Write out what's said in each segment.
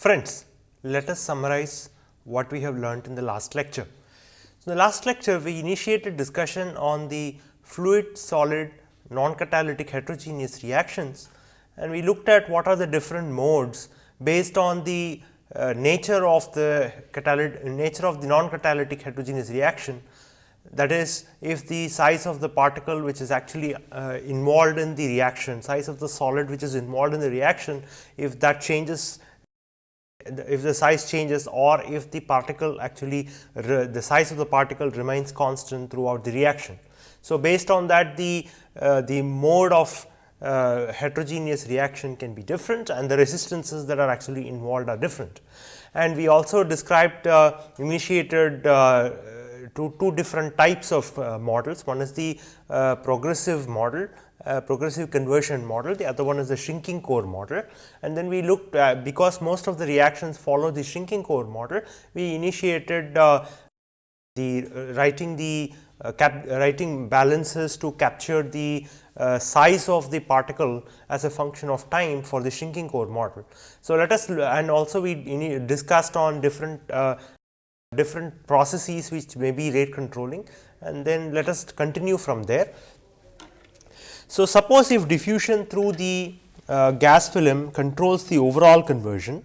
Friends, let us summarize what we have learnt in the last lecture. So, in the last lecture we initiated discussion on the fluid solid non-catalytic heterogeneous reactions and we looked at what are the different modes based on the uh, nature of the catalytic nature of the non-catalytic heterogeneous reaction that is if the size of the particle which is actually uh, involved in the reaction size of the solid which is involved in the reaction if that changes if the size changes or if the particle actually the size of the particle remains constant throughout the reaction. So, based on that the uh, the mode of uh, heterogeneous reaction can be different and the resistances that are actually involved are different. And we also described uh, initiated uh, two, two different types of uh, models. One is the uh, progressive model uh, progressive conversion model, the other one is the shrinking core model. And then we looked at because most of the reactions follow the shrinking core model, we initiated uh, the uh, writing the uh, cap, writing balances to capture the uh, size of the particle as a function of time for the shrinking core model. So, let us and also we discussed on different uh, different processes which may be rate controlling and then let us continue from there. So, suppose if diffusion through the uh, gas film controls the overall conversion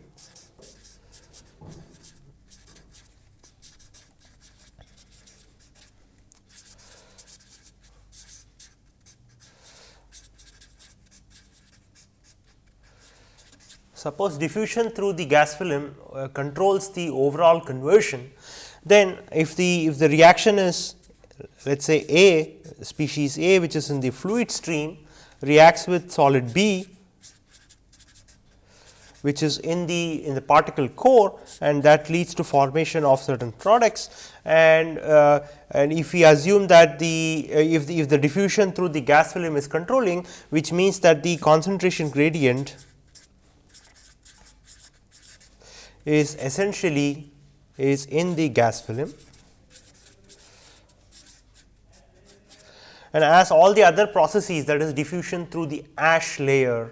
suppose diffusion through the gas film uh, controls the overall conversion, then if the if the reaction is let us say A species A which is in the fluid stream reacts with solid B which is in the in the particle core and that leads to formation of certain products. And uh, and if we assume that the uh, if the if the diffusion through the gas film is controlling which means that the concentration gradient is essentially is in the gas film and as all the other processes that is diffusion through the ash layer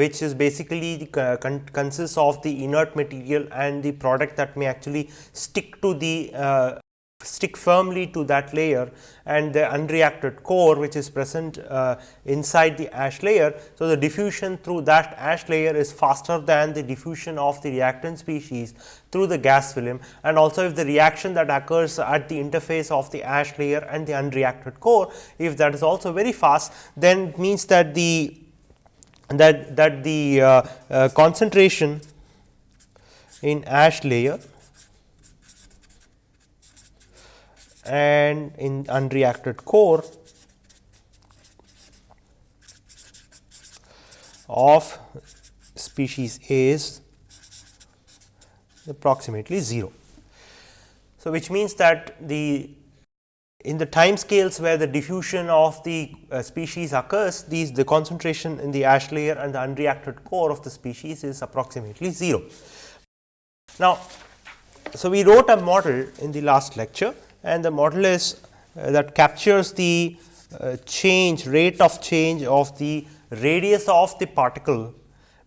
which is basically uh, con consists of the inert material and the product that may actually stick to the uh, stick firmly to that layer and the unreacted core which is present uh, inside the ash layer. So, the diffusion through that ash layer is faster than the diffusion of the reactant species through the gas film and also if the reaction that occurs at the interface of the ash layer and the unreacted core if that is also very fast then it means that the that that the uh, uh, concentration in ash layer and in unreacted core of species A is approximately 0. So, which means that the in the time scales where the diffusion of the uh, species occurs, these the concentration in the ash layer and the unreacted core of the species is approximately 0. Now, so we wrote a model in the last lecture and the model is uh, that captures the uh, change rate of change of the radius of the particle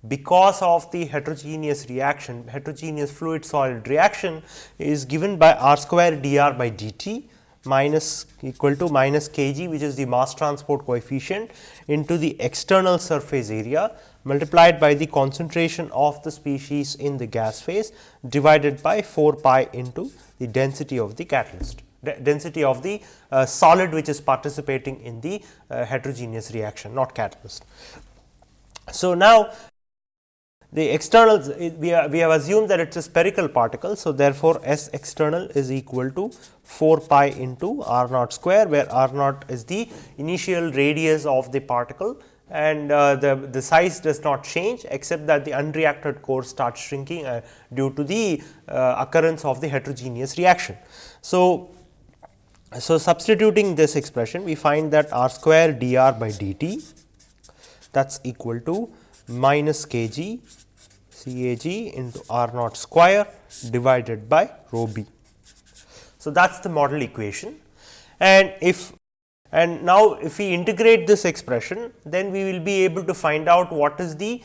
because of the heterogeneous reaction. Heterogeneous fluid solid reaction is given by r square dr by dt minus equal to minus kg which is the mass transport coefficient into the external surface area multiplied by the concentration of the species in the gas phase divided by 4 pi into the density of the catalyst density of the uh, solid which is participating in the uh, heterogeneous reaction not catalyst. So, now the external we, we have assumed that it is a spherical particle. So, therefore, S external is equal to 4 pi into r naught square where r naught is the initial radius of the particle and uh, the, the size does not change except that the unreacted core starts shrinking uh, due to the uh, occurrence of the heterogeneous reaction. So, so, substituting this expression we find that r square dr by dt that is equal to minus kg Cag into r naught square divided by rho b. So, that is the model equation and if and now if we integrate this expression then we will be able to find out what is the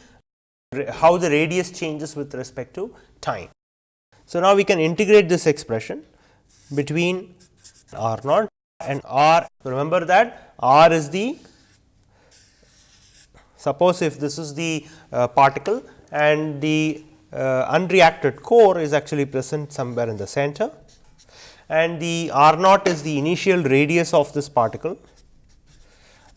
how the radius changes with respect to time. So, now we can integrate this expression between r naught and r. Remember that r is the suppose if this is the uh, particle and the uh, unreacted core is actually present somewhere in the center and the r naught is the initial radius of this particle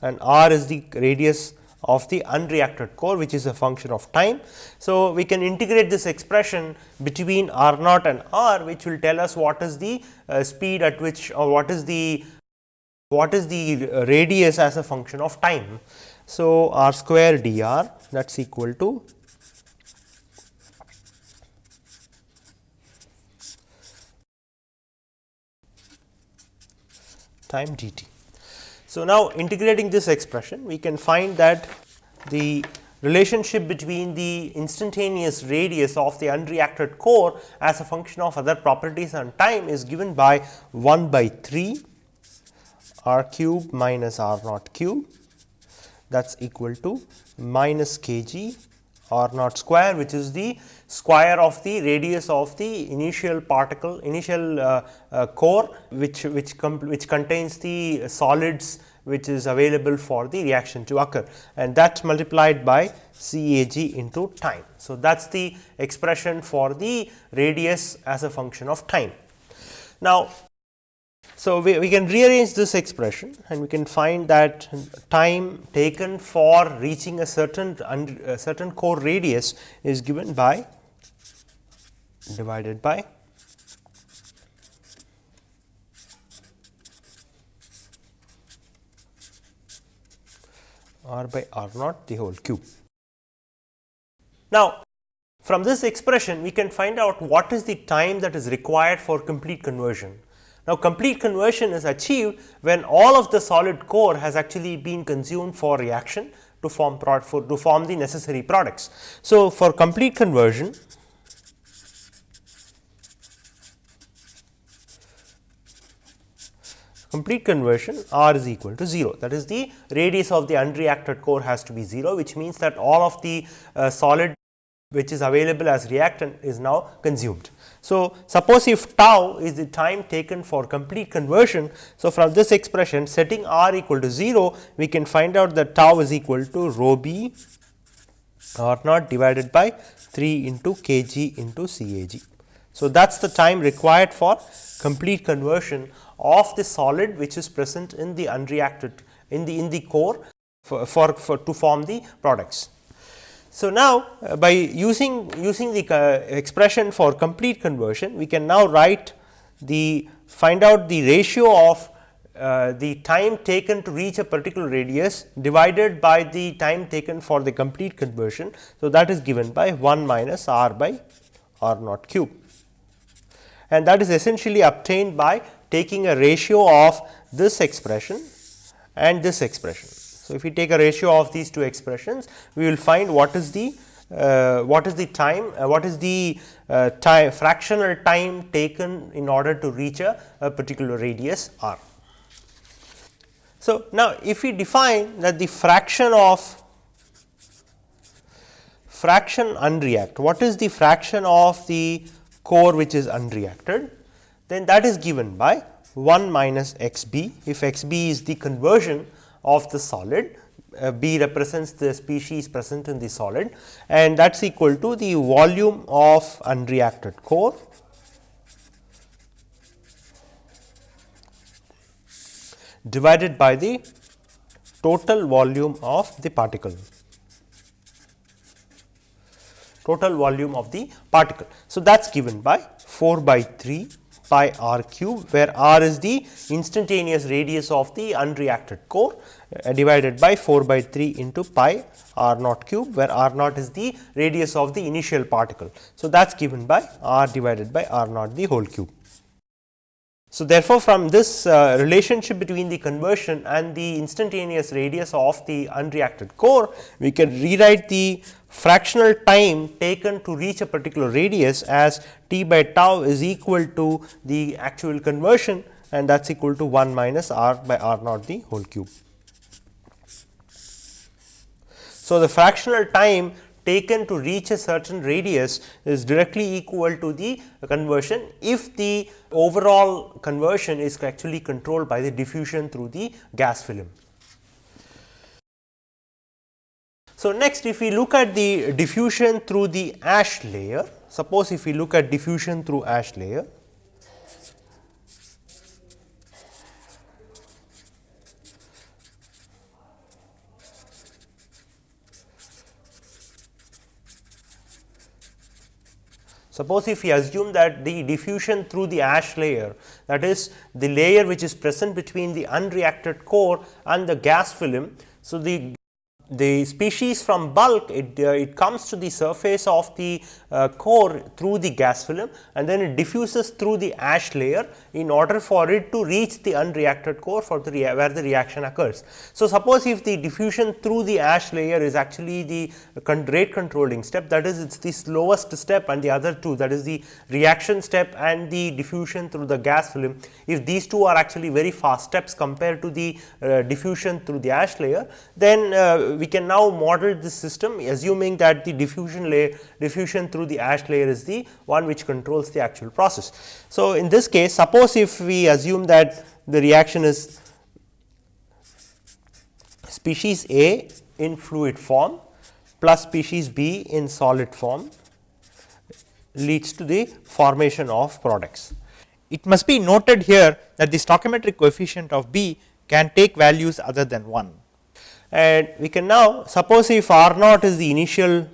and r is the radius of the unreacted core which is a function of time. So, we can integrate this expression between r naught and r which will tell us what is the uh, speed at which or what is the what is the uh, radius as a function of time. So, r square dr that is equal to time dt. So, now integrating this expression we can find that the relationship between the instantaneous radius of the unreacted core as a function of other properties and time is given by 1 by 3 r cube minus r naught cube that is equal to minus k g r naught square which is the square of the radius of the initial particle initial uh, uh, core which which which contains the solids which is available for the reaction to occur and that multiplied by CAG into time. So, that is the expression for the radius as a function of time. Now, so we, we can rearrange this expression and we can find that time taken for reaching a certain a certain core radius is given by divided by r by r naught the whole cube. Now, from this expression we can find out what is the time that is required for complete conversion. Now, complete conversion is achieved when all of the solid core has actually been consumed for reaction to form for to form the necessary products. So, for complete conversion complete conversion r is equal to 0 that is the radius of the unreacted core has to be 0 which means that all of the uh, solid which is available as reactant is now consumed. So, suppose if tau is the time taken for complete conversion. So, from this expression setting r equal to 0 we can find out that tau is equal to rho b r naught divided by 3 into k g into C A g. So, that is the time required for complete conversion of the solid which is present in the unreacted in the in the core for, for, for to form the products. So, now uh, by using using the uh, expression for complete conversion we can now write the find out the ratio of uh, the time taken to reach a particular radius divided by the time taken for the complete conversion. So, that is given by 1 minus r by r naught cube and that is essentially obtained by taking a ratio of this expression and this expression. So, if we take a ratio of these two expressions, we will find what is the uh, what is the time, uh, what is the uh, time fractional time taken in order to reach a, a particular radius r. So, now if we define that the fraction of fraction unreact, what is the fraction of the core which is unreacted? Then that is given by 1 minus x b. If x b is the conversion of the solid, uh, b represents the species present in the solid and that is equal to the volume of unreacted core divided by the total volume of the particle total volume of the particle. So, that is given by 4 by 3 pi r cube where r is the instantaneous radius of the unreacted core uh, divided by 4 by 3 into pi r naught cube where r naught is the radius of the initial particle. So, that is given by r divided by r naught the whole cube. So, therefore, from this uh, relationship between the conversion and the instantaneous radius of the unreacted core, we can rewrite the fractional time taken to reach a particular radius as t by tau is equal to the actual conversion and that is equal to 1 minus r by r naught the whole cube. So, the fractional time taken to reach a certain radius is directly equal to the conversion if the overall conversion is actually controlled by the diffusion through the gas film. So, next if we look at the diffusion through the ash layer, suppose if we look at diffusion through ash layer, Suppose if we assume that the diffusion through the ash layer that is the layer which is present between the unreacted core and the gas film. So, the the species from bulk it, uh, it comes to the surface of the uh, core through the gas film and then it diffuses through the ash layer in order for it to reach the unreacted core for the where the reaction occurs. So, suppose if the diffusion through the ash layer is actually the con rate controlling step that is it is the slowest step and the other two that is the reaction step and the diffusion through the gas film. If these two are actually very fast steps compared to the uh, diffusion through the ash layer then uh, we can now model this system assuming that the diffusion layer diffusion through the ash layer is the one which controls the actual process. So, in this case suppose if we assume that the reaction is species A in fluid form plus species B in solid form leads to the formation of products. It must be noted here that the stoichiometric coefficient of B can take values other than 1 and we can now suppose if R naught is the initial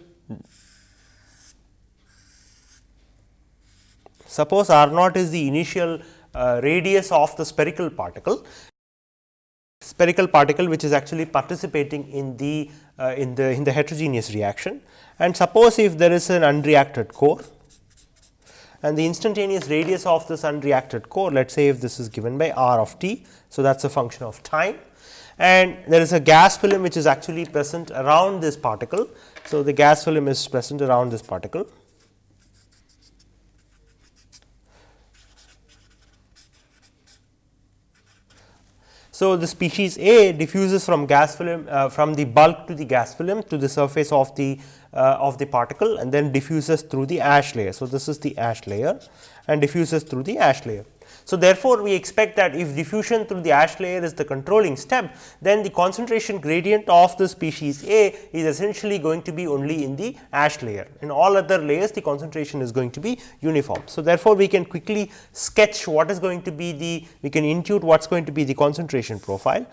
suppose R naught is the initial radius of the spherical particle spherical particle which is actually participating in the uh, in the in the heterogeneous reaction and suppose if there is an unreacted core and the instantaneous radius of this unreacted core let us say if this is given by r of t. So, that is a function of time and there is a gas film which is actually present around this particle. So, the gas film is present around this particle. So, the species A diffuses from gas film uh, from the bulk to the gas film to the surface of the uh, of the particle and then diffuses through the ash layer. So, this is the ash layer and diffuses through the ash layer. So, therefore, we expect that if diffusion through the ash layer is the controlling step, then the concentration gradient of the species A is essentially going to be only in the ash layer. In all other layers, the concentration is going to be uniform. So, therefore, we can quickly sketch what is going to be the, we can intuit what is going to be the concentration profile.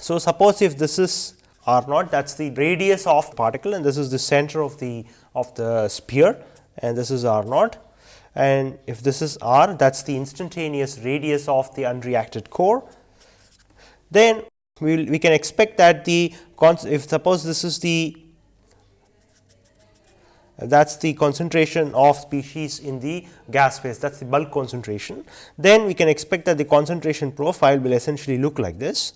So, suppose if this is r naught that is the radius of particle and this is the center of the of the sphere and this is r naught and if this is r that is the instantaneous radius of the unreacted core, then we will we can expect that the if suppose this is the that is the concentration of species in the gas phase that is the bulk concentration, then we can expect that the concentration profile will essentially look like this.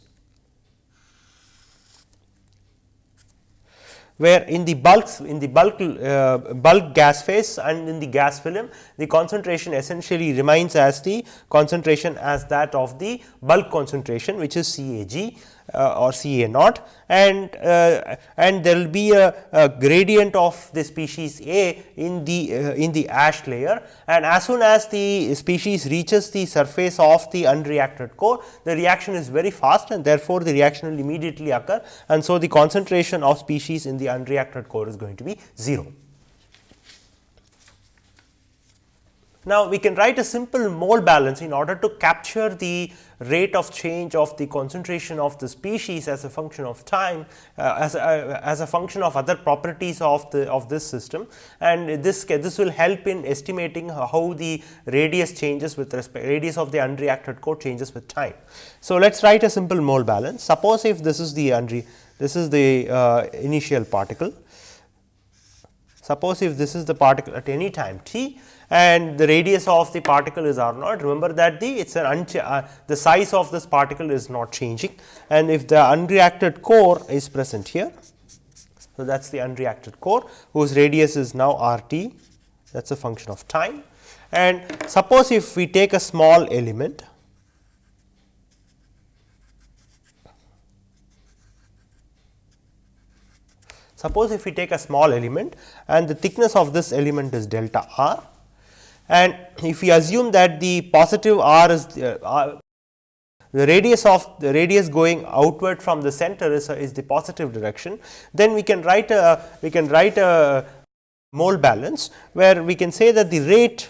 Where in the bulks in the bulk uh, bulk gas phase and in the gas film the concentration essentially remains as the concentration as that of the bulk concentration which is CAG uh, or Ca naught. And uh, and there will be a, a, gradient of the species A in the uh, in the ash layer. And as soon as the species reaches the surface of the unreacted core the reaction is very fast and therefore, the reaction will immediately occur. And so the concentration of species in the unreacted core is going to be 0. Now, we can write a simple mole balance in order to capture the rate of change of the concentration of the species as a function of time uh, as, a, uh, as a function of other properties of the of this system. And this this will help in estimating how the radius changes with respect radius of the unreacted core changes with time. So, let us write a simple mole balance. Suppose if this is the unre this is the uh, initial particle. Suppose if this is the particle at any time t and the radius of the particle is r naught. Remember that the it is an uh, the size of this particle is not changing and if the unreacted core is present here. So, that is the unreacted core whose radius is now r t that is a function of time and suppose if we take a small element Suppose if we take a small element and the thickness of this element is delta r and if we assume that the positive r is uh, r, the radius of the radius going outward from the center is, is the positive direction, then we can write a we can write a mole balance where we can say that the rate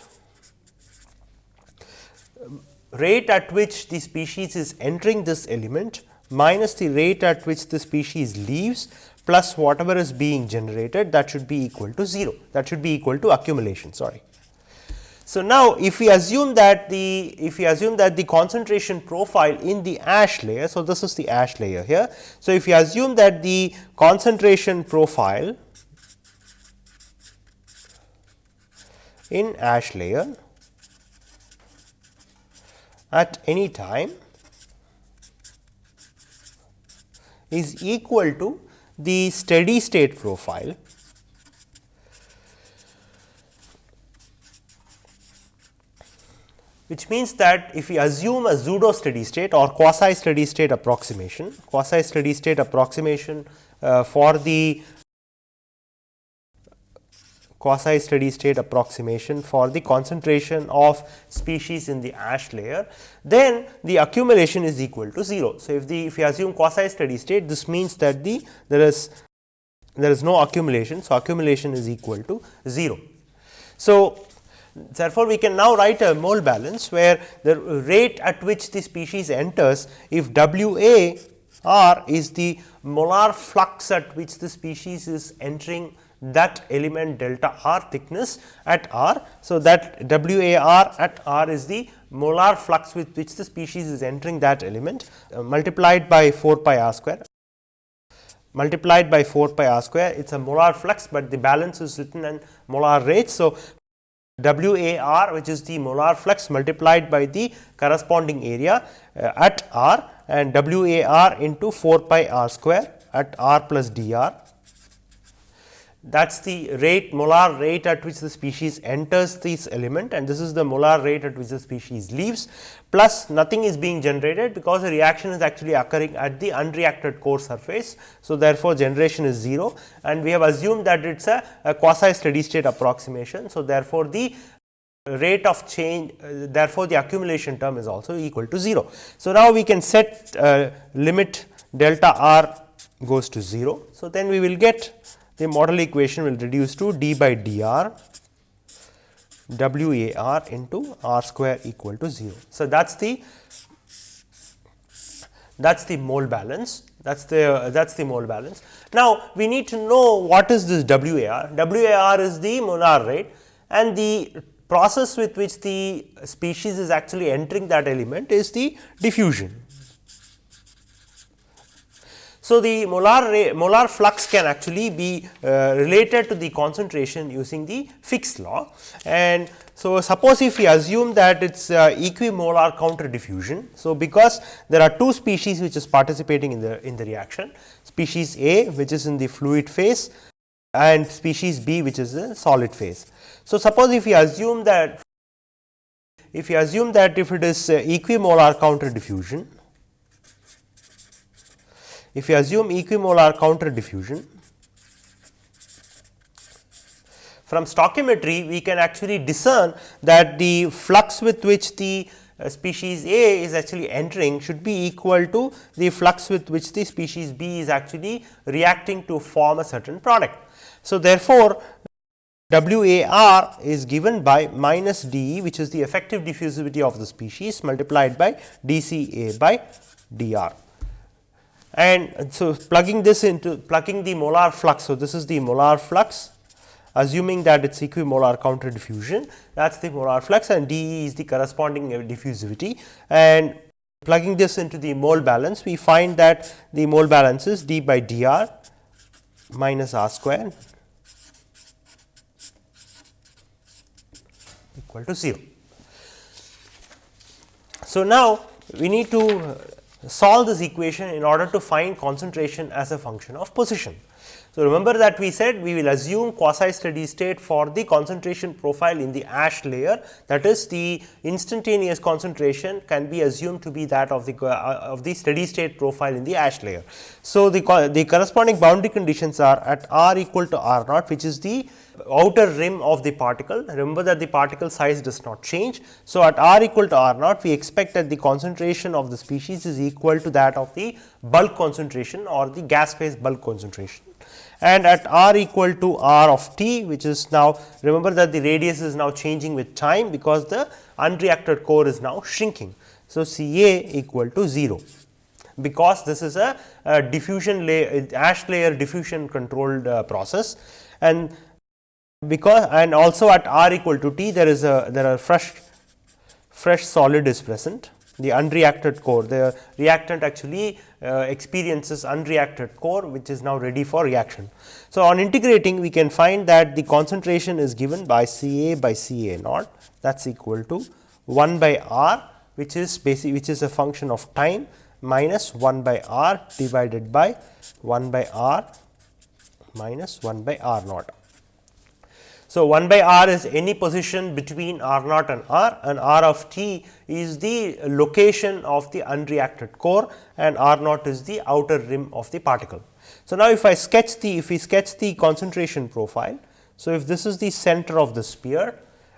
rate at which the species is entering this element minus the rate at which the species leaves plus whatever is being generated that should be equal to 0 that should be equal to accumulation sorry. So, now if we assume that the if we assume that the concentration profile in the ash layer. So, this is the ash layer here. So, if we assume that the concentration profile in ash layer at any time is equal to the steady state profile which means that if we assume a pseudo steady state or quasi steady state approximation, quasi steady state approximation uh, for the quasi steady state approximation for the concentration of species in the ash layer, then the accumulation is equal to 0. So, if the if we assume quasi steady state this means that the there is there is no accumulation. So, accumulation is equal to 0. So, Therefore, we can now write a mole balance where the rate at which the species enters if W A r is the molar flux at which the species is entering that element delta r thickness at r. So, that W A r at r is the molar flux with which the species is entering that element uh, multiplied by 4 pi r square multiplied by 4 pi r square it is a molar flux, but the balance is written in molar rate. So, W A r which is the molar flux multiplied by the corresponding area uh, at r and W A r into 4 pi r square at r plus dr. That is the rate molar rate at which the species enters this element and this is the molar rate at which the species leaves plus nothing is being generated because the reaction is actually occurring at the unreacted core surface. So, therefore, generation is 0 and we have assumed that it is a, a quasi steady state approximation. So, therefore, the rate of change uh, therefore, the accumulation term is also equal to 0. So, now we can set uh, limit delta r goes to 0. So, then we will get the model equation will reduce to d by dr W A r into r square equal to 0. So, that is the that is the mole balance that is the uh, that is the mole balance. Now, we need to know what is this W A r W A r is the molar rate and the process with which the species is actually entering that element is the diffusion. So, the molar molar flux can actually be uh, related to the concentration using the Fick's law and so suppose if we assume that it is uh, equimolar counter diffusion. So, because there are two species which is participating in the in the reaction species A which is in the fluid phase and species B which is in solid phase. So, suppose if we assume that if we assume that if it is uh, equimolar counter diffusion if you assume equimolar counter diffusion, from stoichiometry we can actually discern that the flux with which the uh, species A is actually entering should be equal to the flux with which the species B is actually reacting to form a certain product. So, therefore, W A R is given by minus d e which is the effective diffusivity of the species multiplied by d c A by d r and so plugging this into plugging the molar flux. So, this is the molar flux assuming that it is equimolar counter diffusion that is the molar flux and dE is the corresponding diffusivity and plugging this into the mole balance we find that the mole balance is d by dr minus r square equal to 0. So, now we need to solve this equation in order to find concentration as a function of position. So, remember that we said we will assume quasi steady state for the concentration profile in the ash layer that is the instantaneous concentration can be assumed to be that of the uh, of the steady state profile in the ash layer. So, the, the corresponding boundary conditions are at r equal to r naught which is the outer rim of the particle. Remember that the particle size does not change. So, at r equal to r naught we expect that the concentration of the species is equal to that of the bulk concentration or the gas phase bulk concentration. And at r equal to r of t which is now remember that the radius is now changing with time because the unreacted core is now shrinking. So, C A equal to 0 because this is a, a diffusion layer ash layer diffusion controlled uh, process and because and also at r equal to t there is a there are fresh fresh solid is present the unreacted core the reactant actually uh, experiences unreacted core which is now ready for reaction. So, on integrating we can find that the concentration is given by C A by C A naught that is equal to 1 by r which is basic which is a function of time minus 1 by r divided by 1 by r minus 1 by r naught. So, 1 by r is any position between r naught and r and r of t is the location of the unreacted core and r naught is the outer rim of the particle. So, now if I sketch the if we sketch the concentration profile. So, if this is the center of the sphere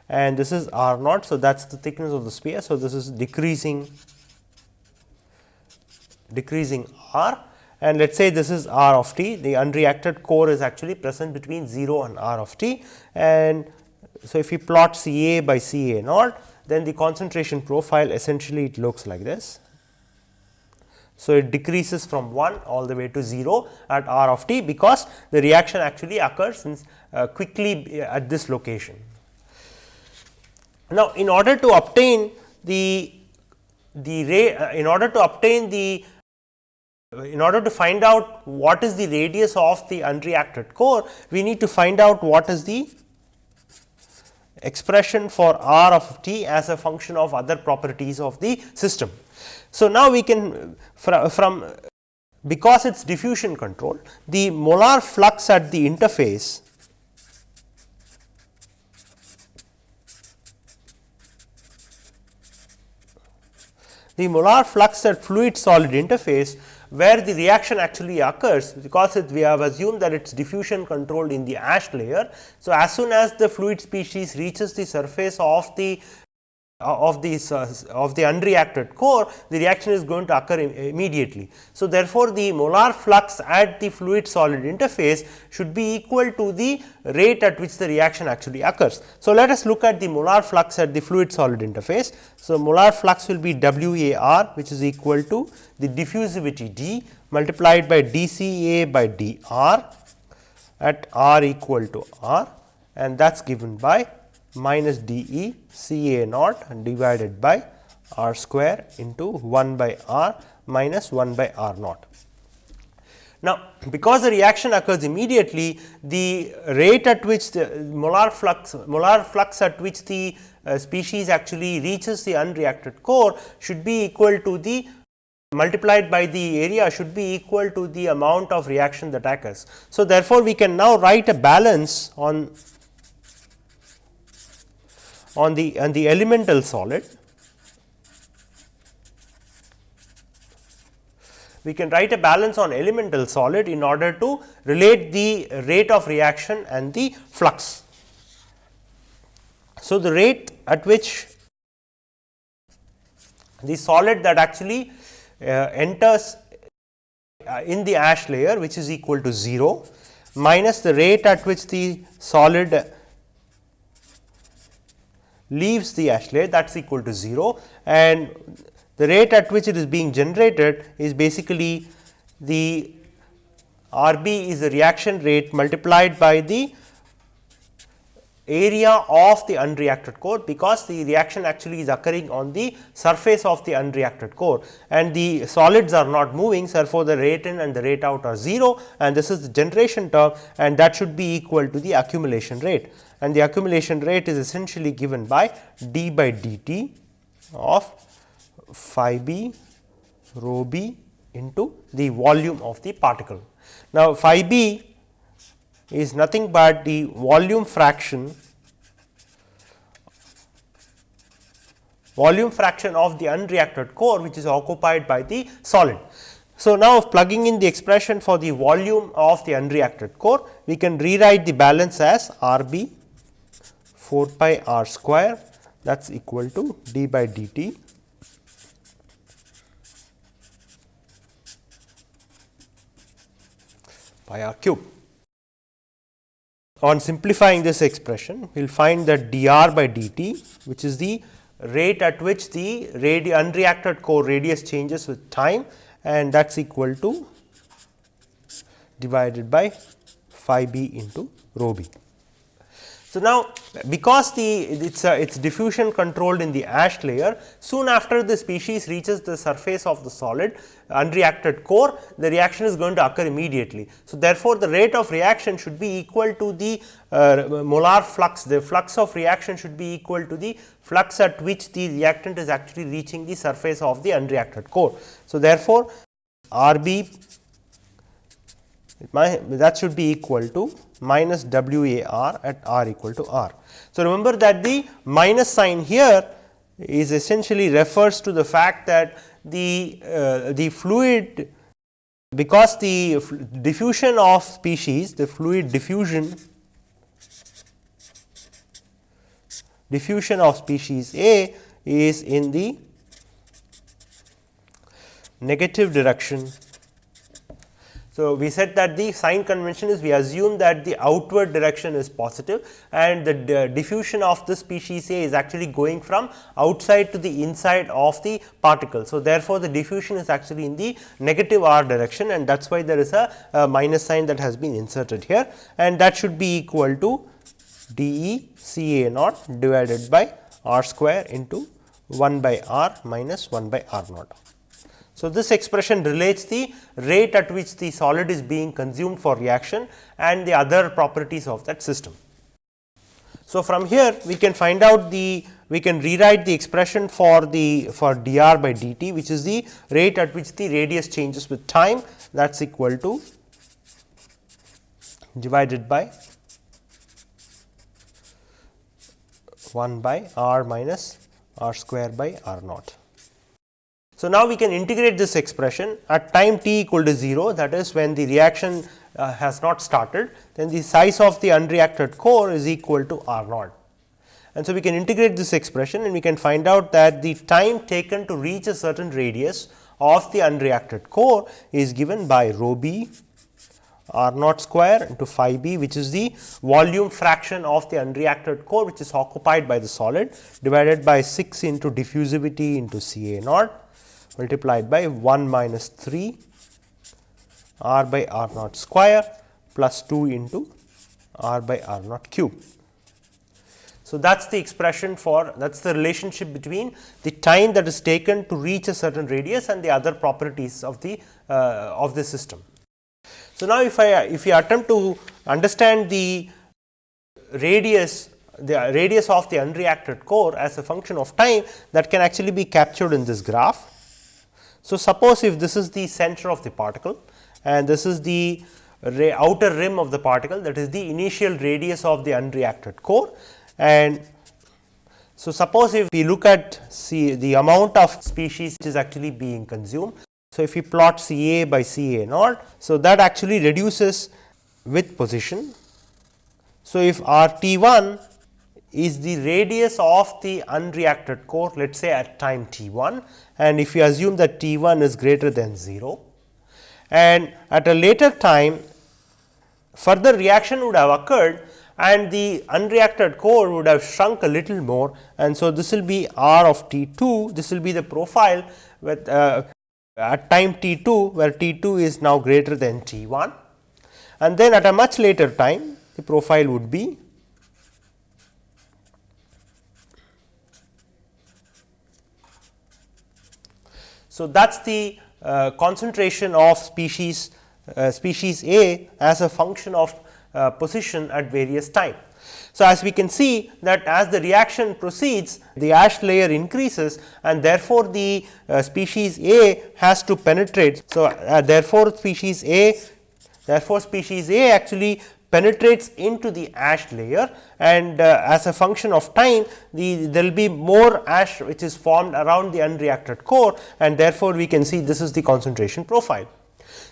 and this is r naught. So, that is the thickness of the sphere. So, this is decreasing decreasing r and let us say this is r of t the unreacted core is actually present between 0 and r of t and so if we plot C A by C A naught then the concentration profile essentially it looks like this. So, it decreases from 1 all the way to 0 at r of t because the reaction actually occurs in, uh, quickly at this location. Now, in order to obtain the the ray uh, in order to obtain the in order to find out what is the radius of the unreacted core, we need to find out what is the expression for r of t as a function of other properties of the system. So, now we can from, because it is diffusion control, the molar flux at the interface the molar flux at fluid solid interface where the reaction actually occurs because it, we have assumed that it is diffusion controlled in the ash layer. So, as soon as the fluid species reaches the surface of the of this uh, of the unreacted core the reaction is going to occur Im immediately. So, therefore, the molar flux at the fluid solid interface should be equal to the rate at which the reaction actually occurs. So, let us look at the molar flux at the fluid solid interface. So, molar flux will be W A r which is equal to the diffusivity d multiplied by d C A by d r at r equal to r and that is given by minus d e C A naught divided by r square into 1 by r minus 1 by r naught. Now, because the reaction occurs immediately, the rate at which the molar flux molar flux at which the uh, species actually reaches the unreacted core should be equal to the multiplied by the area should be equal to the amount of reaction that occurs. So, therefore, we can now write a balance on on the on the elemental solid we can write a balance on elemental solid in order to relate the rate of reaction and the flux. So, the rate at which the solid that actually uh, enters uh, in the ash layer which is equal to 0 minus the rate at which the solid leaves the ash layer that is equal to 0 and the rate at which it is being generated is basically the R b is the reaction rate multiplied by the area of the unreacted core because the reaction actually is occurring on the surface of the unreacted core and the solids are not moving. So, therefore, the rate in and the rate out are 0 and this is the generation term and that should be equal to the accumulation rate and the accumulation rate is essentially given by d by dt of phi b rho b into the volume of the particle. Now, phi b is nothing but the volume fraction volume fraction of the unreacted core which is occupied by the solid. So, now plugging in the expression for the volume of the unreacted core, we can rewrite the balance as R b 4 pi r square that is equal to d by dt pi r cube. On simplifying this expression, we will find that dr by dt which is the rate at which the unreacted core radius changes with time and that is equal to divided by phi b into rho b. So, now because the it's it's diffusion controlled in the ash layer soon after the species reaches the surface of the solid unreacted core the reaction is going to occur immediately. So, therefore, the rate of reaction should be equal to the uh, molar flux the flux of reaction should be equal to the flux at which the reactant is actually reaching the surface of the unreacted core. So, therefore, R b that should be equal to minus W A r at r equal to r. So, remember that the minus sign here is essentially refers to the fact that the uh, the fluid because the diffusion of species the fluid diffusion diffusion of species A is in the negative direction so, we said that the sign convention is we assume that the outward direction is positive and the diffusion of the species A is actually going from outside to the inside of the particle. So, therefore, the diffusion is actually in the negative r direction and that is why there is a, a minus sign that has been inserted here and that should be equal to d e c a naught divided by r square into 1 by r minus 1 by r naught. So, this expression relates the rate at which the solid is being consumed for reaction and the other properties of that system. So, from here we can find out the we can rewrite the expression for the for dr by dt which is the rate at which the radius changes with time that is equal to divided by 1 by r minus r square by r naught. So, now we can integrate this expression at time t equal to 0 that is when the reaction uh, has not started then the size of the unreacted core is equal to R naught. And so, we can integrate this expression and we can find out that the time taken to reach a certain radius of the unreacted core is given by rho b r naught square into phi b which is the volume fraction of the unreacted core which is occupied by the solid divided by 6 into diffusivity into C A naught multiplied by 1 minus 3 r by r naught square plus 2 into r by r naught cube. So, that is the expression for that is the relationship between the time that is taken to reach a certain radius and the other properties of the uh, of the system. So, now if I if you attempt to understand the radius the radius of the unreacted core as a function of time that can actually be captured in this graph. So, suppose if this is the center of the particle and this is the outer rim of the particle that is the initial radius of the unreacted core and so suppose if we look at see the amount of species which is actually being consumed. So, if we plot C A by C A naught, so that actually reduces with position. So, if R T 1 is the radius of the unreacted core let us say at time t 1 and if you assume that t 1 is greater than 0 and at a later time further reaction would have occurred and the unreacted core would have shrunk a little more. And so this will be r of t 2 this will be the profile with uh, at time t 2 where t 2 is now greater than t 1 and then at a much later time the profile would be So, that is the uh, concentration of species uh, species A as a function of uh, position at various time. So, as we can see that as the reaction proceeds the ash layer increases and therefore, the uh, species A has to penetrate. So, uh, therefore, species A therefore, species A actually penetrates into the ash layer and uh, as a function of time the there will be more ash which is formed around the unreacted core and therefore, we can see this is the concentration profile.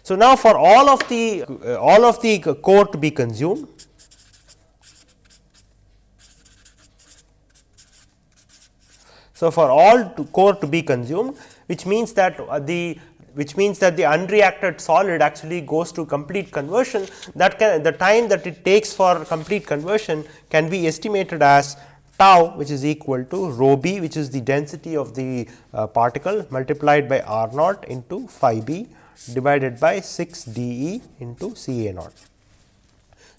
So, now for all of the uh, all of the core to be consumed So, for all to core to be consumed which means that uh, the which means that the unreacted solid actually goes to complete conversion that can the time that it takes for complete conversion can be estimated as tau which is equal to rho b which is the density of the uh, particle multiplied by r naught into phi b divided by 6 d e into C A naught.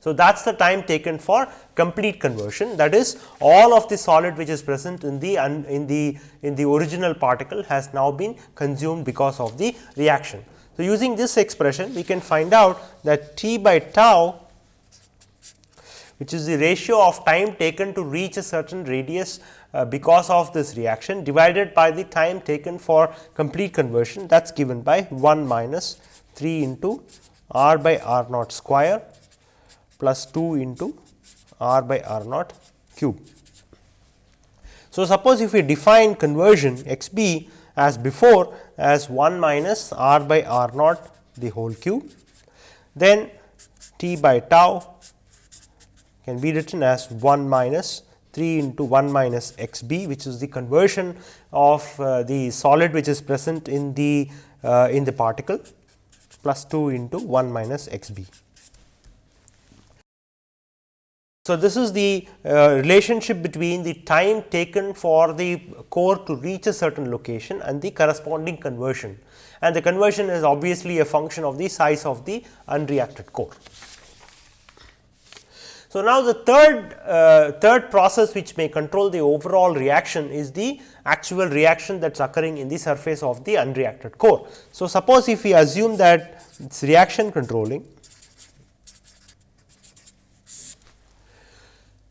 So, that is the time taken for complete conversion that is all of the solid which is present in the in the in the original particle has now been consumed because of the reaction. So, using this expression we can find out that T by tau which is the ratio of time taken to reach a certain radius uh, because of this reaction divided by the time taken for complete conversion that is given by 1 minus 3 into r by r naught square plus 2 into r by r naught cube. So, suppose if we define conversion x b as before as 1 minus r by r naught the whole cube, then t by tau can be written as 1 minus 3 into 1 minus x b which is the conversion of uh, the solid which is present in the uh, in the particle plus 2 into 1 minus x b. So, this is the uh, relationship between the time taken for the core to reach a certain location and the corresponding conversion and the conversion is obviously a function of the size of the unreacted core. So, now the third uh, third process which may control the overall reaction is the actual reaction that is occurring in the surface of the unreacted core. So, suppose if we assume that it is reaction controlling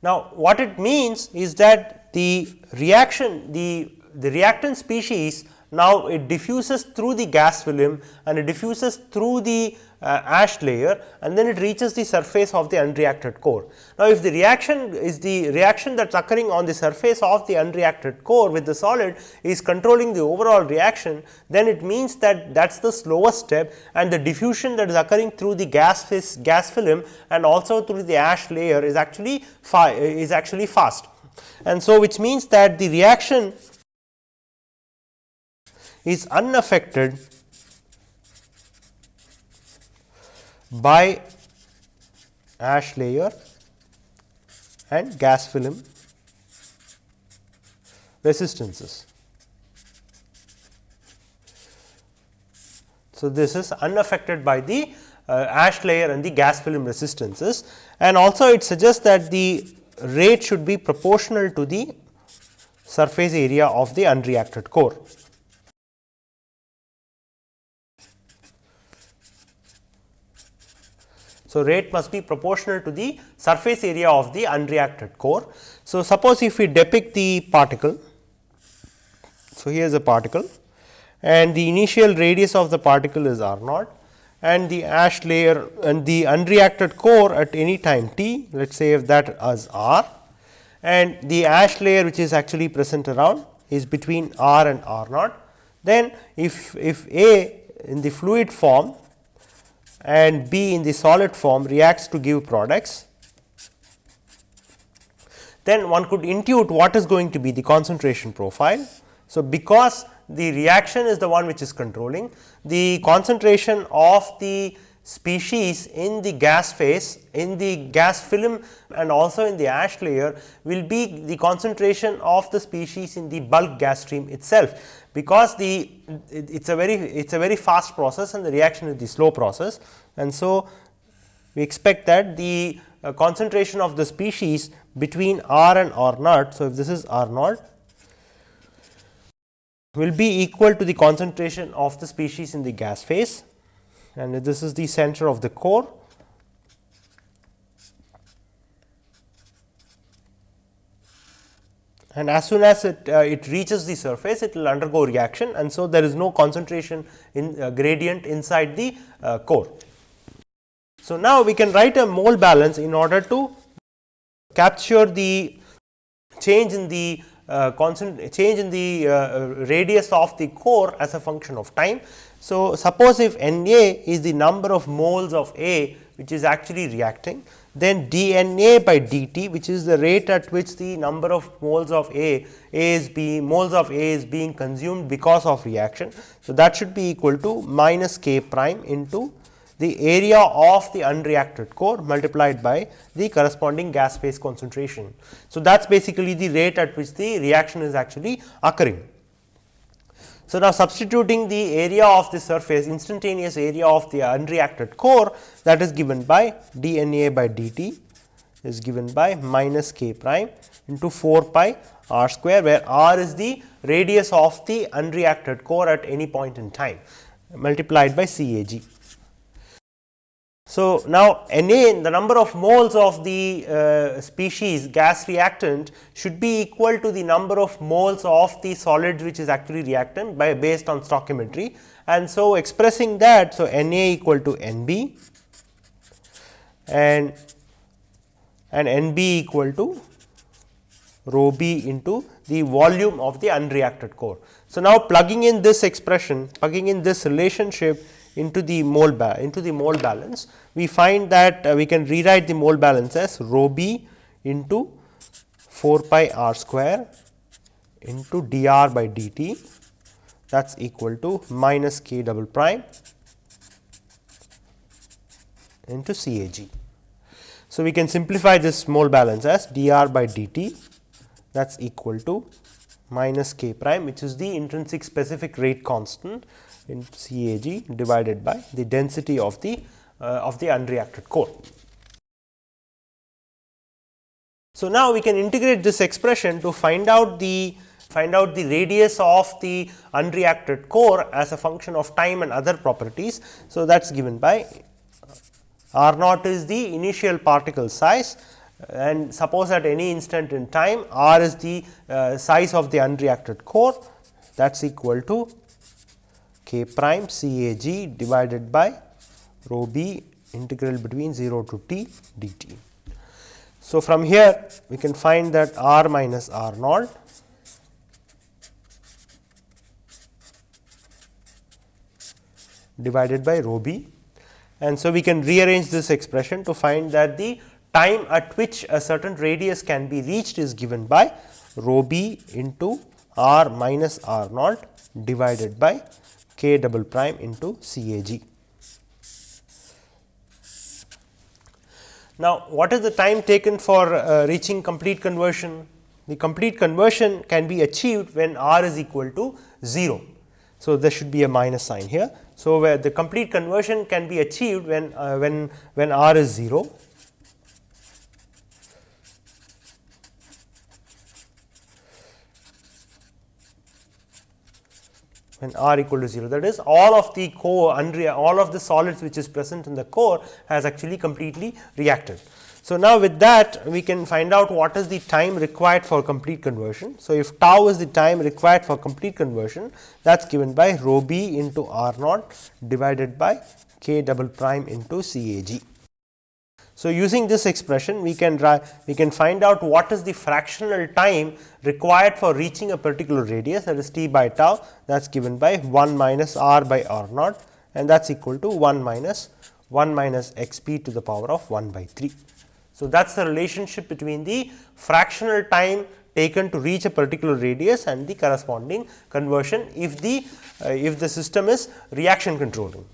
Now, what it means is that the reaction the, the reactant species now it diffuses through the gas film and it diffuses through the uh, ash layer and then it reaches the surface of the unreacted core. Now, if the reaction is the reaction that is occurring on the surface of the unreacted core with the solid is controlling the overall reaction, then it means that that is the slowest step and the diffusion that is occurring through the gas gas film and also through the ash layer is actually is actually fast. And so, which means that the reaction is unaffected by ash layer and gas film resistances. So, this is unaffected by the uh, ash layer and the gas film resistances and also it suggests that the rate should be proportional to the surface area of the unreacted core. So, rate must be proportional to the surface area of the unreacted core. So, suppose if we depict the particle. So, here is a particle and the initial radius of the particle is r naught and the ash layer and the unreacted core at any time t let us say if that as r and the ash layer which is actually present around is between r and r naught. Then if, if A in the fluid form and B in the solid form reacts to give products, then one could intuit what is going to be the concentration profile. So, because the reaction is the one which is controlling, the concentration of the species in the gas phase, in the gas film and also in the ash layer will be the concentration of the species in the bulk gas stream itself because the it is a very it is a very fast process and the reaction is the slow process and so we expect that the uh, concentration of the species between R and R naught. So, if this is R naught will be equal to the concentration of the species in the gas phase and this is the center of the core and as soon as it, uh, it reaches the surface it will undergo reaction and so there is no concentration in uh, gradient inside the uh, core. So, now we can write a mole balance in order to capture the change in the constant change in the uh, radius of the core as a function of time. So, suppose if N A is the number of moles of A which is actually reacting, then d N A by d t which is the rate at which the number of moles of A, A is being moles of A is being consumed because of reaction. So, that should be equal to minus k prime into the area of the unreacted core multiplied by the corresponding gas phase concentration. So, that is basically the rate at which the reaction is actually occurring. So, now substituting the area of the surface instantaneous area of the unreacted core that is given by d n A by d t is given by minus k prime into 4 pi r square where r is the radius of the unreacted core at any point in time multiplied by C A g. So, now Na the number of moles of the uh, species gas reactant should be equal to the number of moles of the solid which is actually reactant by based on stoichiometry and so expressing that. So, Na equal to Nb and and Nb equal to rho b into the volume of the unreacted core. So, now plugging in this expression plugging in this relationship into the mole into the mole balance, we find that uh, we can rewrite the mole balance as rho b into 4 pi r square into dr by dt. That is equal to minus k double prime into C A g. So, we can simplify this mole balance as dr by dt. That is equal to minus k prime which is the intrinsic specific rate constant in CAG divided by the density of the uh, of the unreacted core. So, now we can integrate this expression to find out the find out the radius of the unreacted core as a function of time and other properties. So, that is given by r naught is the initial particle size and suppose at any instant in time r is the uh, size of the unreacted core that is equal to k prime C A g divided by rho b integral between 0 to t dt. So, from here we can find that r minus r naught divided by rho b and so we can rearrange this expression to find that the time at which a certain radius can be reached is given by rho b into r minus r naught divided by k double prime into C A g. Now, what is the time taken for uh, reaching complete conversion? The complete conversion can be achieved when r is equal to 0. So, there should be a minus sign here. So, where the complete conversion can be achieved when uh, when when r is 0 when r equal to 0 that is all of the core all of the solids which is present in the core has actually completely reacted. So, now with that we can find out what is the time required for complete conversion. So, if tau is the time required for complete conversion that is given by rho b into r naught divided by k double prime into C A g. So, using this expression we can we can find out what is the fractional time required for reaching a particular radius that is t by tau that is given by 1 minus r by r naught and that is equal to 1 minus 1 minus x p to the power of 1 by 3. So, that is the relationship between the fractional time taken to reach a particular radius and the corresponding conversion if the uh, if the system is reaction controlling.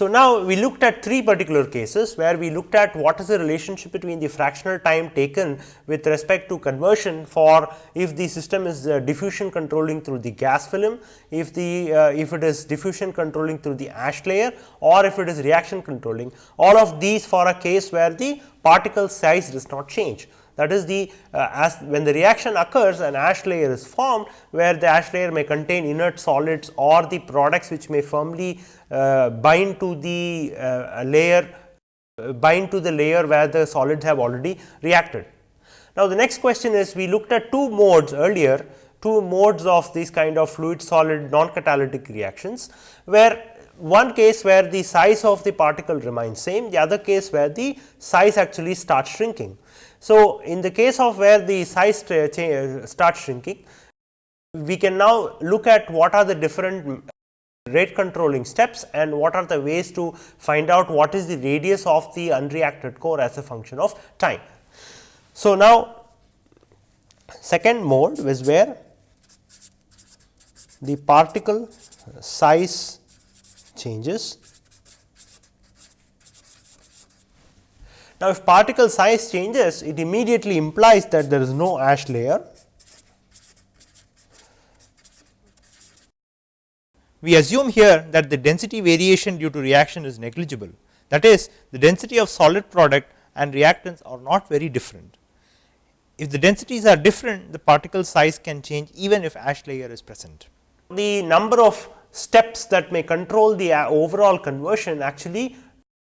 So, now we looked at three particular cases where we looked at what is the relationship between the fractional time taken with respect to conversion for if the system is uh, diffusion controlling through the gas film, if the uh, if it is diffusion controlling through the ash layer or if it is reaction controlling. All of these for a case where the particle size does not change. That is the uh, as when the reaction occurs an ash layer is formed where the ash layer may contain inert solids or the products which may firmly bind to the uh, layer uh, bind to the layer where the solids have already reacted. Now, the next question is we looked at two modes earlier two modes of these kind of fluid solid non catalytic reactions where one case where the size of the particle remains same, the other case where the size actually starts shrinking. So, in the case of where the size starts shrinking, we can now look at what are the different rate controlling steps and what are the ways to find out what is the radius of the unreacted core as a function of time. So, now second mode is where the particle size changes. Now, if particle size changes it immediately implies that there is no ash layer. We assume here that the density variation due to reaction is negligible that is the density of solid product and reactants are not very different. If the densities are different the particle size can change even if ash layer is present the number of steps that may control the uh, overall conversion actually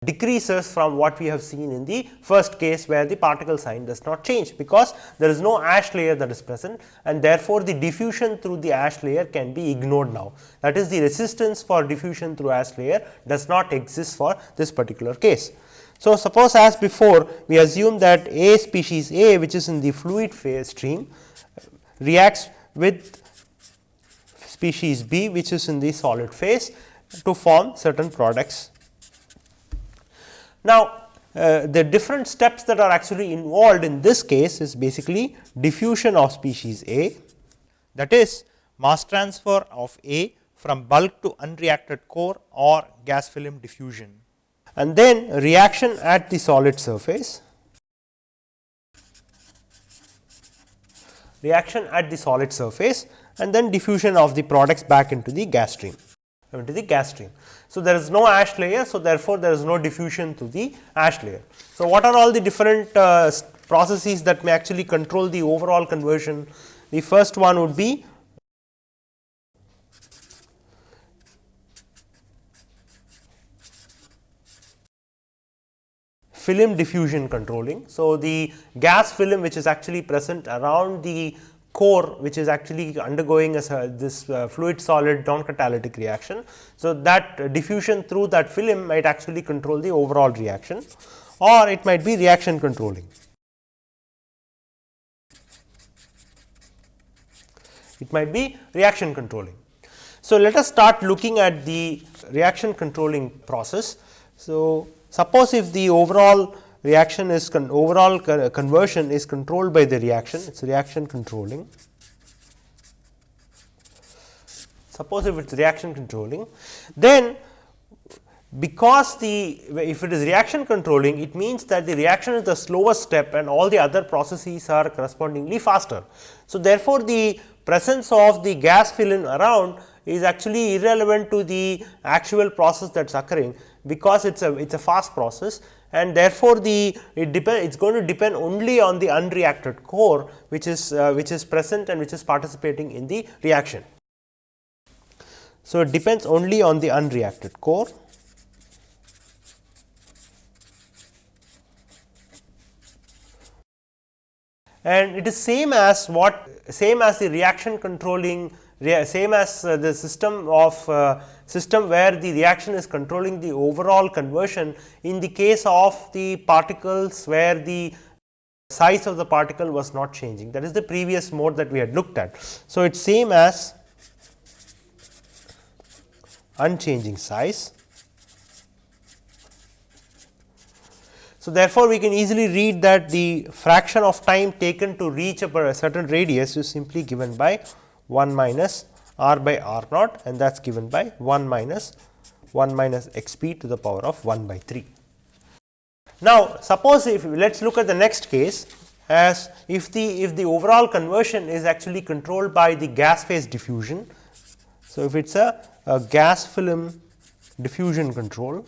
decreases from what we have seen in the first case where the particle sign does not change because there is no ash layer that is present and therefore, the diffusion through the ash layer can be ignored now. That is the resistance for diffusion through ash layer does not exist for this particular case. So, suppose as before we assume that A species A which is in the fluid phase stream reacts with species B which is in the solid phase to form certain products. Now, uh, the different steps that are actually involved in this case is basically diffusion of species A that is mass transfer of A from bulk to unreacted core or gas film diffusion and then reaction at the solid surface reaction at the solid surface and then diffusion of the products back into the gas stream into the gas stream. So, there is no ash layer. So, therefore, there is no diffusion to the ash layer. So, what are all the different uh, processes that may actually control the overall conversion? The first one would be film diffusion controlling. So, the gas film which is actually present around the core which is actually undergoing a, this uh, fluid solid non catalytic reaction. So, that diffusion through that film might actually control the overall reaction or it might be reaction controlling. It might be reaction controlling. So, let us start looking at the reaction controlling process. So, suppose if the overall reaction is overall con uh, conversion is controlled by the reaction it is reaction controlling. Suppose if it is reaction controlling then because the if it is reaction controlling it means that the reaction is the slowest step and all the other processes are correspondingly faster. So, therefore, the presence of the gas film around is actually irrelevant to the actual process that is occurring because it is a it is a fast process and therefore, the it depend it is going to depend only on the unreacted core which is uh, which is present and which is participating in the reaction. So, it depends only on the unreacted core. and it is same as what same as the reaction controlling same as uh, the system of uh, system where the reaction is controlling the overall conversion in the case of the particles where the size of the particle was not changing that is the previous mode that we had looked at. So, it is same as unchanging size. So, therefore, we can easily read that the fraction of time taken to reach a certain radius is simply given by 1 minus r by r naught and that is given by 1 minus 1 minus x p to the power of 1 by 3. Now, suppose if let us look at the next case as if the if the overall conversion is actually controlled by the gas phase diffusion. So, if it is a, a gas film diffusion control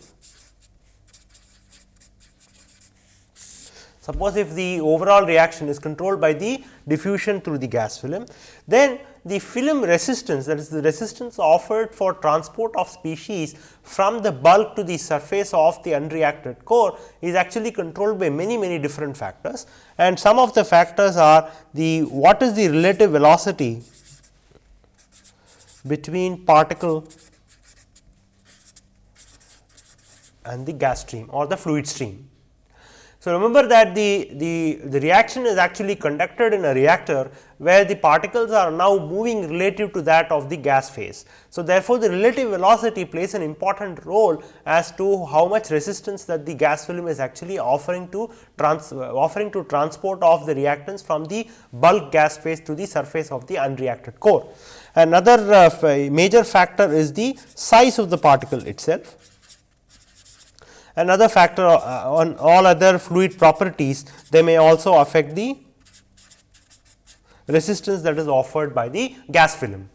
Suppose if the overall reaction is controlled by the diffusion through the gas film, then the film resistance that is the resistance offered for transport of species from the bulk to the surface of the unreacted core is actually controlled by many many different factors and some of the factors are the what is the relative velocity between particle and the gas stream or the fluid stream. So, remember that the, the, the reaction is actually conducted in a reactor where the particles are now moving relative to that of the gas phase. So, therefore, the relative velocity plays an important role as to how much resistance that the gas film is actually offering to trans, offering to transport of the reactants from the bulk gas phase to the surface of the unreacted core. Another uh, major factor is the size of the particle itself. Another factor uh, on all other fluid properties, they may also affect the resistance that is offered by the gas film.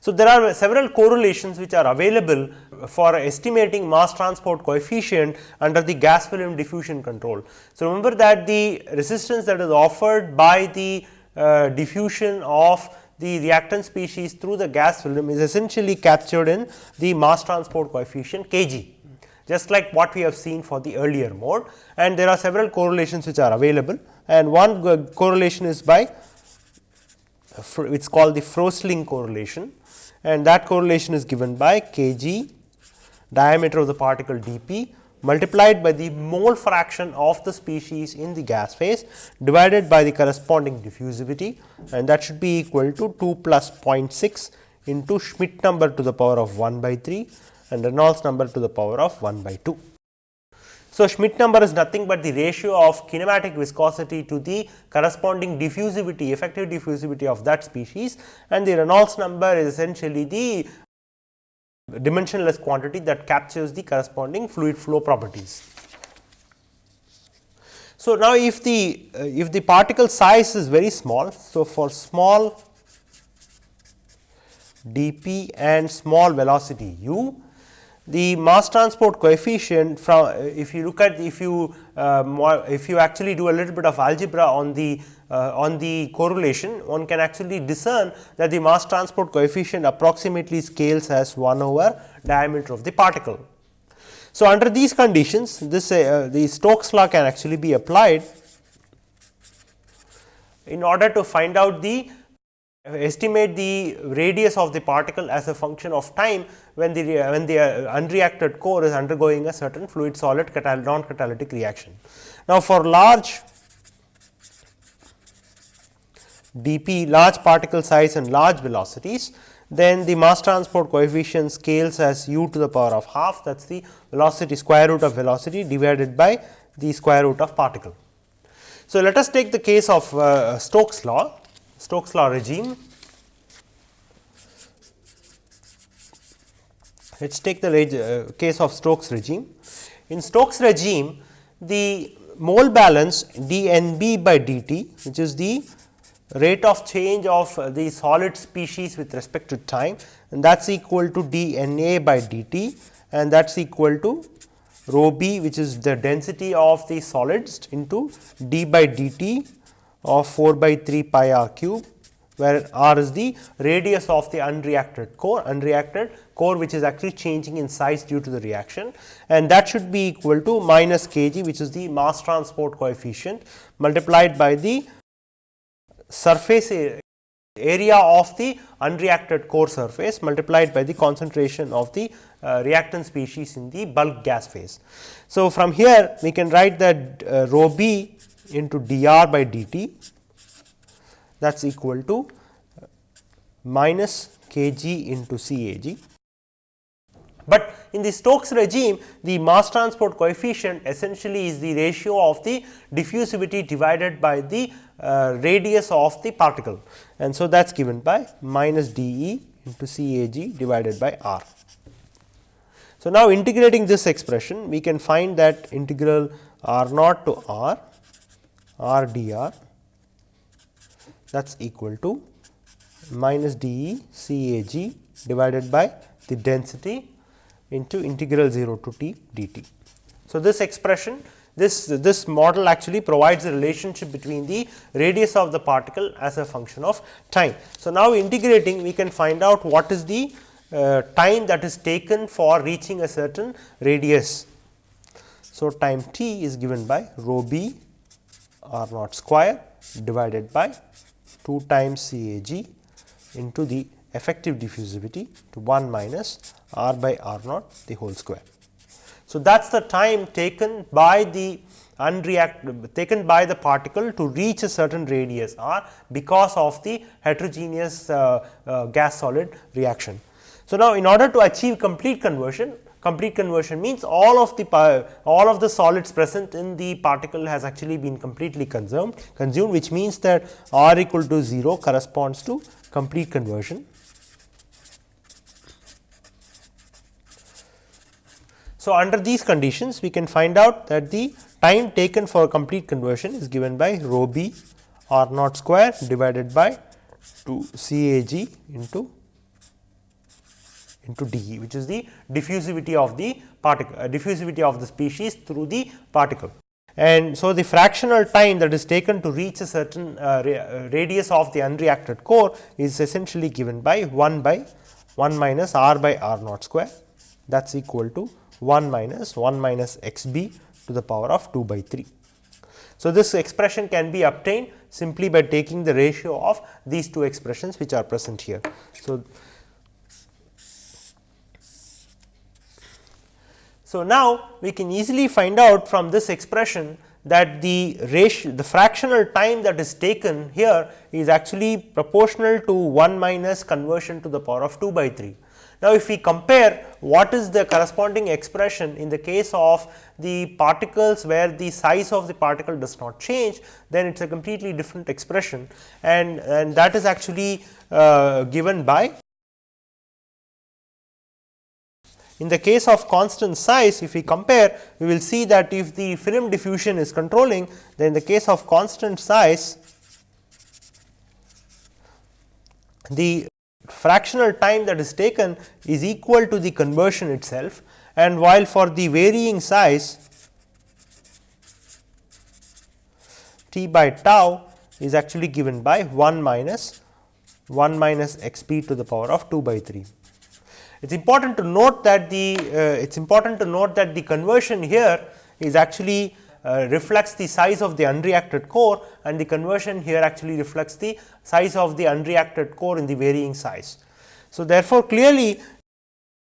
So, there are several correlations which are available for estimating mass transport coefficient under the gas film diffusion control. So, remember that the resistance that is offered by the uh, diffusion of the reactant species through the gas film is essentially captured in the mass transport coefficient Kg just like what we have seen for the earlier mode. And there are several correlations which are available. And one uh, correlation is by uh, it is called the Frössling correlation. And that correlation is given by kg diameter of the particle dp multiplied by the mole fraction of the species in the gas phase divided by the corresponding diffusivity. And that should be equal to 2 plus 0.6 into Schmidt number to the power of 1 by 3 and Reynolds number to the power of 1 by 2. So, Schmidt number is nothing but the ratio of kinematic viscosity to the corresponding diffusivity effective diffusivity of that species and the Reynolds number is essentially the dimensionless quantity that captures the corresponding fluid flow properties. So, now if the uh, if the particle size is very small. So, for small dp and small velocity u the mass transport coefficient from if you look at if you uh, if you actually do a little bit of algebra on the uh, on the correlation one can actually discern that the mass transport coefficient approximately scales as 1 over diameter of the particle. So, under these conditions this uh, the Stokes law can actually be applied in order to find out the estimate the radius of the particle as a function of time when the when the uh, unreacted core is undergoing a certain fluid solid non catalytic reaction. Now, for large dp large particle size and large velocities then the mass transport coefficient scales as u to the power of half that is the velocity square root of velocity divided by the square root of particle. So, let us take the case of uh, Stokes law Stokes law regime. Let us take the uh, case of Stokes regime. In Stokes regime, the mole balance dNb by dt, which is the rate of change of the solid species with respect to time and that is equal to dNa by dt and that is equal to rho b which is the density of the solids into d by dt of 4 by 3 pi r cube where r is the radius of the unreacted core unreacted core which is actually changing in size due to the reaction and that should be equal to minus kg which is the mass transport coefficient multiplied by the surface area of the unreacted core surface multiplied by the concentration of the uh, reactant species in the bulk gas phase. So, from here we can write that uh, rho b into dr by dt that is equal to minus kg into CAG. But in the Stokes regime the mass transport coefficient essentially is the ratio of the diffusivity divided by the uh, radius of the particle and so that is given by minus dE into CAG divided by R. So, now integrating this expression we can find that integral R naught to R r dr that is equal to minus dE C A G divided by the density into integral 0 to t dt. So, this expression this this model actually provides a relationship between the radius of the particle as a function of time. So, now integrating we can find out what is the uh, time that is taken for reaching a certain radius. So, time t is given by rho b r naught square divided by 2 times C A G into the effective diffusivity to 1 minus r by r naught the whole square. So, So, that is the time taken by the unreact taken by the particle to reach a certain radius r because of the heterogeneous uh, uh, gas solid reaction. So, now in order to achieve complete conversion complete conversion means all of the all of the solids present in the particle has actually been completely consumed consumed which means that r equal to 0 corresponds to complete conversion. So, under these conditions we can find out that the time taken for complete conversion is given by rho b r naught square divided by 2 C A g into into dE which is the diffusivity of the particle uh, diffusivity of the species through the particle. And so, the fractional time that is taken to reach a certain uh, ra uh, radius of the unreacted core is essentially given by 1 by 1 minus r by r naught square that is equal to 1 minus 1 minus x b to the power of 2 by 3. So, this expression can be obtained simply by taking the ratio of these two expressions which are present here. So, So, now we can easily find out from this expression that the ratio the fractional time that is taken here is actually proportional to 1 minus conversion to the power of 2 by 3. Now, if we compare what is the corresponding expression in the case of the particles where the size of the particle does not change, then it is a completely different expression and, and that is actually uh, given by In the case of constant size, if we compare, we will see that if the film diffusion is controlling, then in the case of constant size, the fractional time that is taken is equal to the conversion itself and while for the varying size t by tau is actually given by 1 minus 1 minus x p to the power of 2 by 3. It is important to note that the uh, it is important to note that the conversion here is actually uh, reflects the size of the unreacted core and the conversion here actually reflects the size of the unreacted core in the varying size. So, therefore, clearly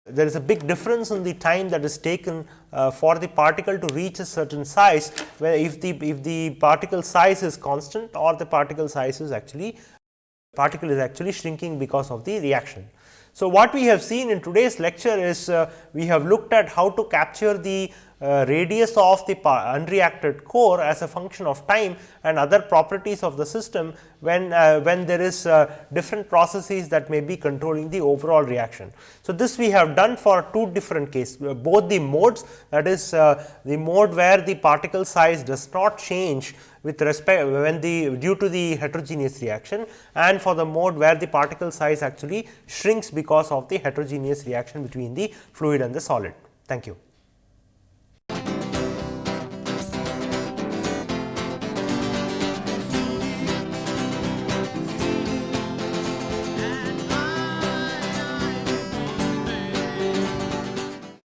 there is a big difference in the time that is taken uh, for the particle to reach a certain size where if the if the particle size is constant or the particle size is actually particle is actually shrinking because of the reaction. So, what we have seen in today's lecture is uh, we have looked at how to capture the uh, radius of the unreacted core as a function of time and other properties of the system when uh, when there is uh, different processes that may be controlling the overall reaction. So, this we have done for two different cases uh, both the modes that is uh, the mode where the particle size does not change with respect when the due to the heterogeneous reaction and for the mode where the particle size actually shrinks because of the heterogeneous reaction between the fluid and the solid. Thank you.